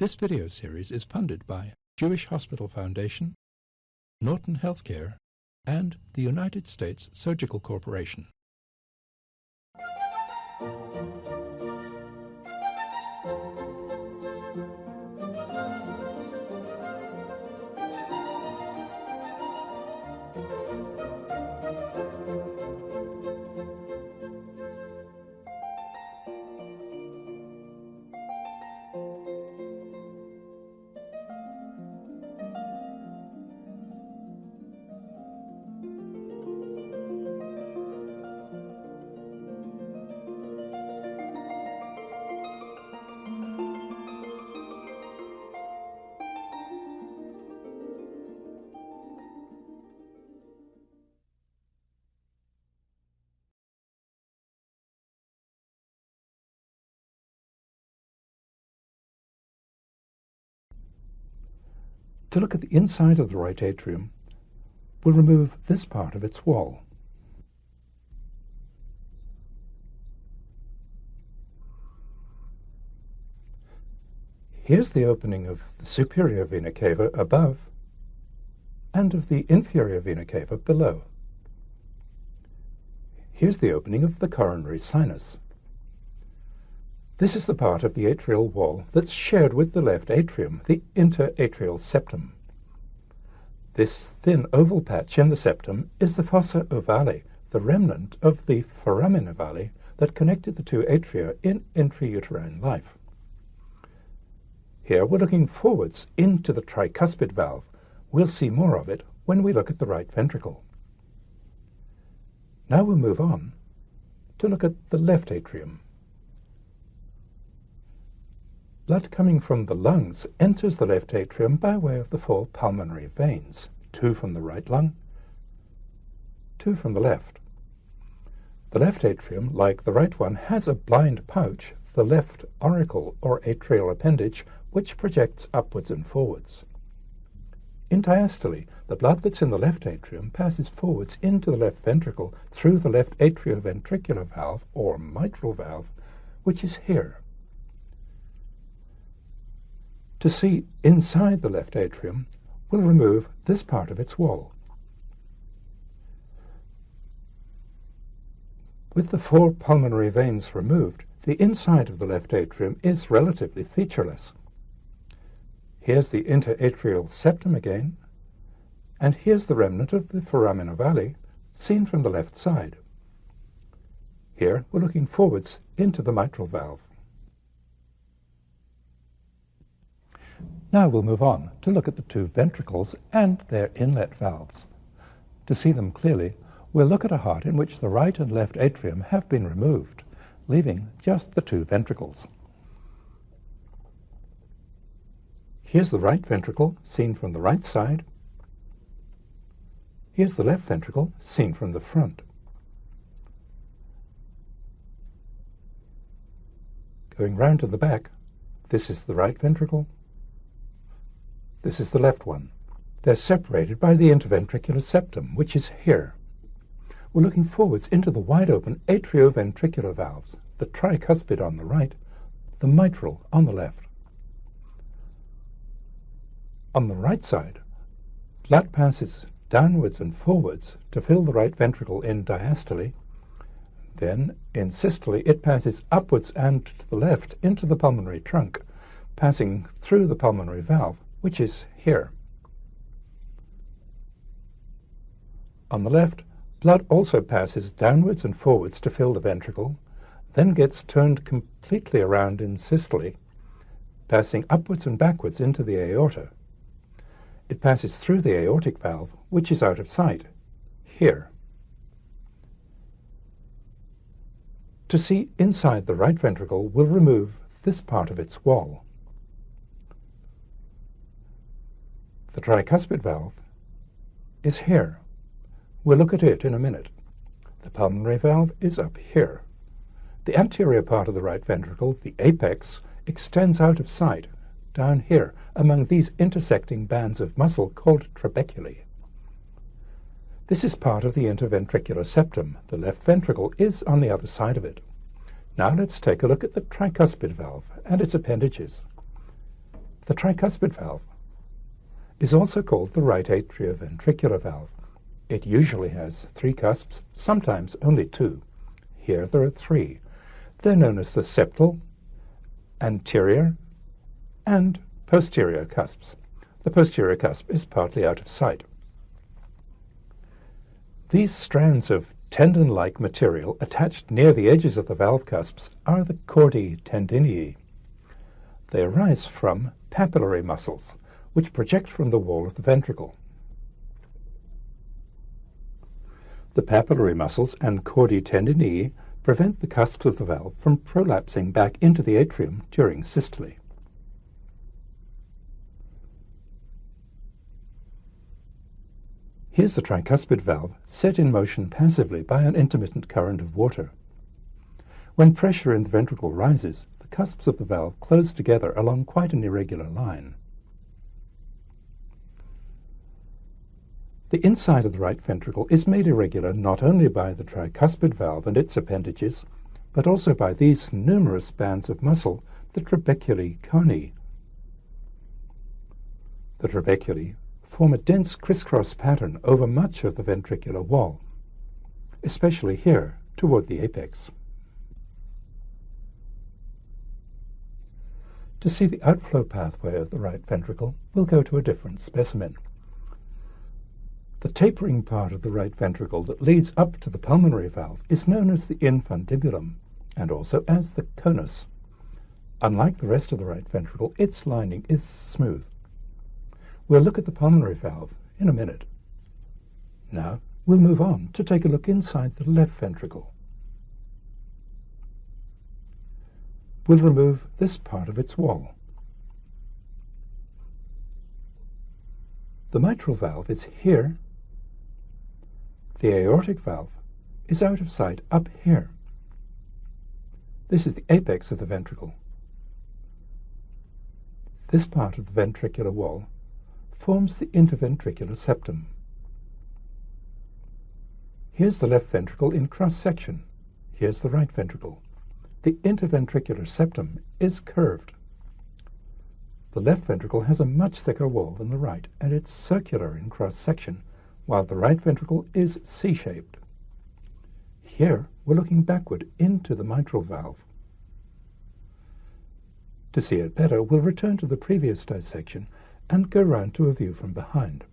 This video series is funded by Jewish Hospital Foundation, Norton Healthcare, and the United States Surgical Corporation. To look at the inside of the right atrium, we'll remove this part of its wall. Here's the opening of the superior vena cava above and of the inferior vena cava below. Here's the opening of the coronary sinus. This is the part of the atrial wall that's shared with the left atrium, the interatrial septum. This thin oval patch in the septum is the fossa ovale, the remnant of the foramen ovale that connected the two atria in intrauterine life. Here we're looking forwards into the tricuspid valve. We'll see more of it when we look at the right ventricle. Now we'll move on to look at the left atrium. Blood coming from the lungs enters the left atrium by way of the four pulmonary veins, two from the right lung, two from the left. The left atrium, like the right one, has a blind pouch, the left auricle or atrial appendage, which projects upwards and forwards. In diastole, the blood that's in the left atrium passes forwards into the left ventricle through the left atrioventricular valve, or mitral valve, which is here. To see inside the left atrium, we'll remove this part of its wall. With the four pulmonary veins removed, the inside of the left atrium is relatively featureless. Here's the interatrial septum again, and here's the remnant of the foramen ovale, seen from the left side. Here we're looking forwards into the mitral valve. Now we'll move on to look at the two ventricles and their inlet valves. To see them clearly, we'll look at a heart in which the right and left atrium have been removed, leaving just the two ventricles. Here's the right ventricle, seen from the right side. Here's the left ventricle, seen from the front. Going round to the back, this is the right ventricle, this is the left one. They're separated by the interventricular septum, which is here. We're looking forwards into the wide-open atrioventricular valves, the tricuspid on the right, the mitral on the left. On the right side, blood passes downwards and forwards to fill the right ventricle in diastole. Then, in systole, it passes upwards and to the left into the pulmonary trunk, passing through the pulmonary valve which is here. On the left, blood also passes downwards and forwards to fill the ventricle, then gets turned completely around in systole, passing upwards and backwards into the aorta. It passes through the aortic valve, which is out of sight, here. To see inside the right ventricle, we'll remove this part of its wall. The tricuspid valve is here. We'll look at it in a minute. The pulmonary valve is up here. The anterior part of the right ventricle, the apex, extends out of sight, down here, among these intersecting bands of muscle called trabeculae. This is part of the interventricular septum. The left ventricle is on the other side of it. Now let's take a look at the tricuspid valve and its appendages. The tricuspid valve is also called the right atrioventricular valve. It usually has three cusps, sometimes only two. Here there are three. They're known as the septal, anterior, and posterior cusps. The posterior cusp is partly out of sight. These strands of tendon-like material attached near the edges of the valve cusps are the chordae tendineae. They arise from papillary muscles, which project from the wall of the ventricle. The papillary muscles and chordae tendineae prevent the cusps of the valve from prolapsing back into the atrium during systole. Here's the tricuspid valve set in motion passively by an intermittent current of water. When pressure in the ventricle rises, the cusps of the valve close together along quite an irregular line. The inside of the right ventricle is made irregular not only by the tricuspid valve and its appendages, but also by these numerous bands of muscle, the trabeculae carneae. The trabeculae form a dense crisscross pattern over much of the ventricular wall, especially here toward the apex. To see the outflow pathway of the right ventricle, we'll go to a different specimen. The tapering part of the right ventricle that leads up to the pulmonary valve is known as the infundibulum and also as the conus. Unlike the rest of the right ventricle, its lining is smooth. We'll look at the pulmonary valve in a minute. Now, we'll move on to take a look inside the left ventricle. We'll remove this part of its wall. The mitral valve is here the aortic valve is out of sight up here. This is the apex of the ventricle. This part of the ventricular wall forms the interventricular septum. Here's the left ventricle in cross-section. Here's the right ventricle. The interventricular septum is curved. The left ventricle has a much thicker wall than the right, and it's circular in cross-section, while the right ventricle is C-shaped. Here, we're looking backward into the mitral valve. To see it better, we'll return to the previous dissection and go round to a view from behind.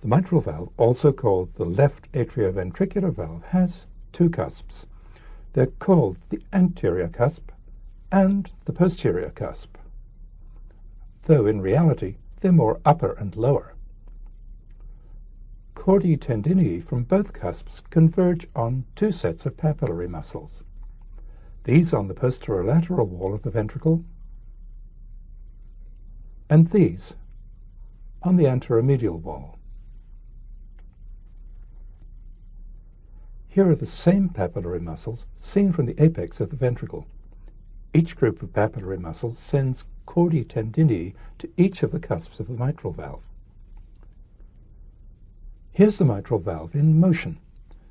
The mitral valve, also called the left atrioventricular valve, has two cusps. They're called the anterior cusp and the posterior cusp, though in reality they're more upper and lower. Chordae tendineae from both cusps converge on two sets of papillary muscles. These on the posterolateral wall of the ventricle, and these on the anteromedial wall. Here are the same papillary muscles seen from the apex of the ventricle. Each group of papillary muscles sends chordae tendineae to each of the cusps of the mitral valve. Here's the mitral valve in motion,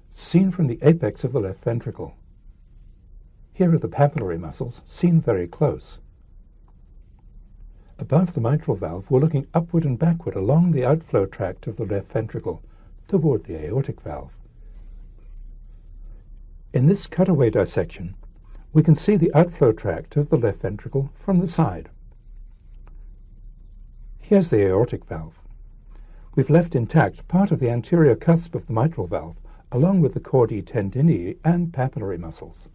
seen from the apex of the left ventricle. Here are the papillary muscles, seen very close. Above the mitral valve, we're looking upward and backward along the outflow tract of the left ventricle toward the aortic valve. In this cutaway dissection, we can see the outflow tract of the left ventricle from the side. Here's the aortic valve. We've left intact part of the anterior cusp of the mitral valve, along with the chordae tendineae and papillary muscles.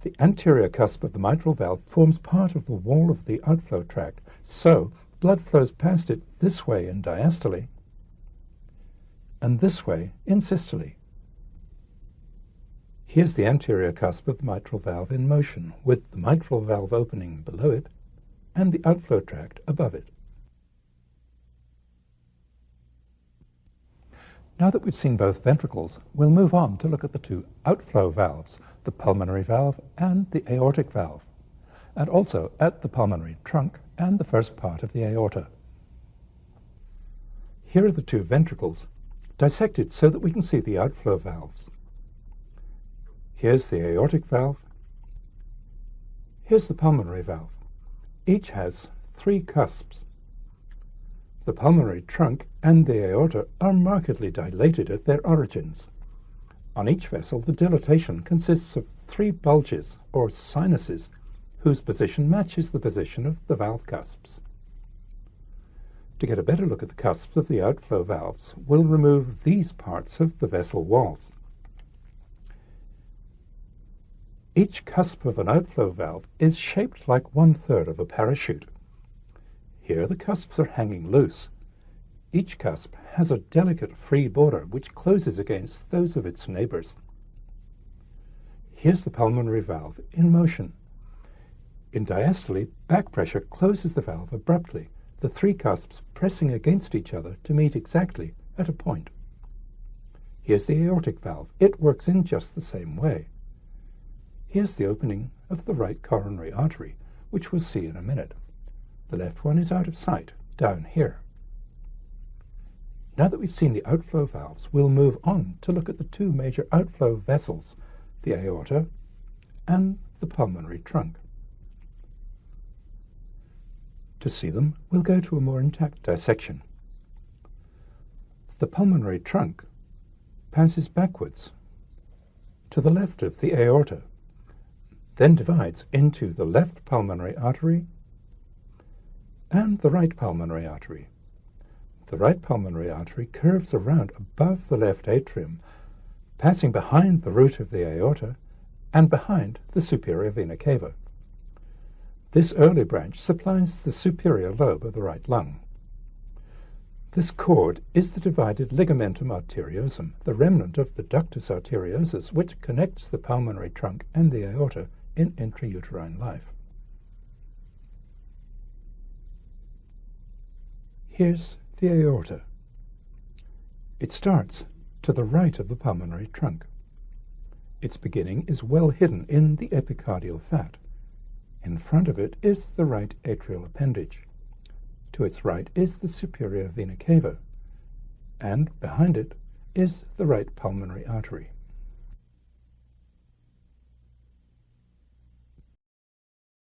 The anterior cusp of the mitral valve forms part of the wall of the outflow tract, so blood flows past it this way in diastole and this way in systole. Here's the anterior cusp of the mitral valve in motion, with the mitral valve opening below it and the outflow tract above it. Now that we've seen both ventricles, we'll move on to look at the two outflow valves, the pulmonary valve and the aortic valve, and also at the pulmonary trunk and the first part of the aorta. Here are the two ventricles, dissected so that we can see the outflow valves. Here's the aortic valve. Here's the pulmonary valve. Each has three cusps. The pulmonary trunk and the aorta are markedly dilated at their origins. On each vessel, the dilatation consists of three bulges, or sinuses, whose position matches the position of the valve cusps. To get a better look at the cusps of the outflow valves, we'll remove these parts of the vessel walls. Each cusp of an outflow valve is shaped like one-third of a parachute. Here the cusps are hanging loose. Each cusp has a delicate free border which closes against those of its neighbors. Here's the pulmonary valve in motion. In diastole, back pressure closes the valve abruptly, the three cusps pressing against each other to meet exactly at a point. Here's the aortic valve. It works in just the same way. Here's the opening of the right coronary artery, which we'll see in a minute. The left one is out of sight, down here. Now that we've seen the outflow valves, we'll move on to look at the two major outflow vessels, the aorta and the pulmonary trunk. To see them, we'll go to a more intact dissection. The pulmonary trunk passes backwards to the left of the aorta then divides into the left pulmonary artery and the right pulmonary artery. The right pulmonary artery curves around above the left atrium, passing behind the root of the aorta and behind the superior vena cava. This early branch supplies the superior lobe of the right lung. This cord is the divided ligamentum arteriosum, the remnant of the ductus arteriosus, which connects the pulmonary trunk and the aorta in intrauterine life. Here's the aorta. It starts to the right of the pulmonary trunk. Its beginning is well hidden in the epicardial fat. In front of it is the right atrial appendage. To its right is the superior vena cava, and behind it is the right pulmonary artery.